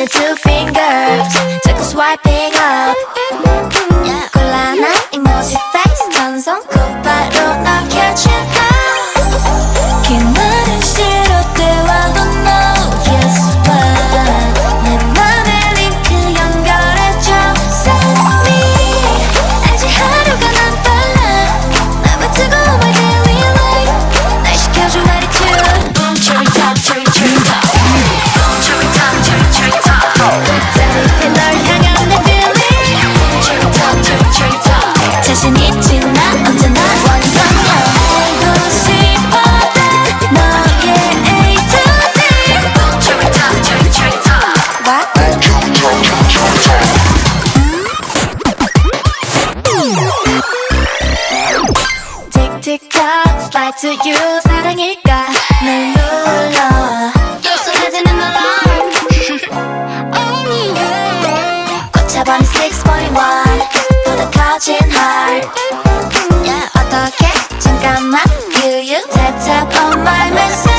it too fast. 있을까 Fly to you 사랑일까 날 눌러 쏘아지는 alarm 꽂혀버린 641 보다 커진 heart yeah, 어떻게 잠깐만 You you tap tap on my message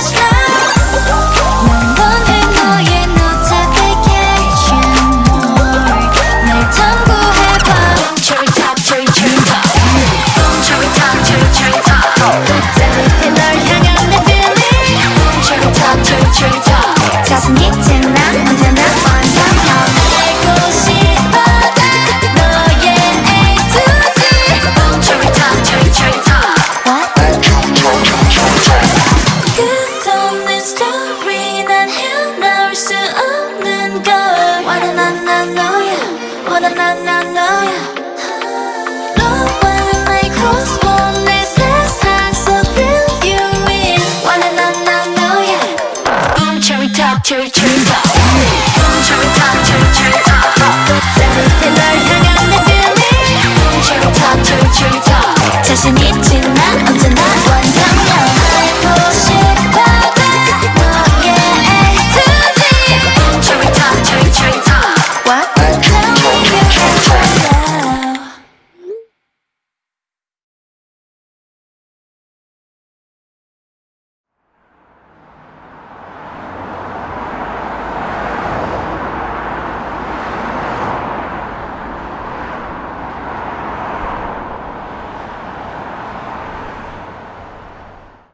cherry cherry top cherry cherry top cherry cherry top cherry cherry top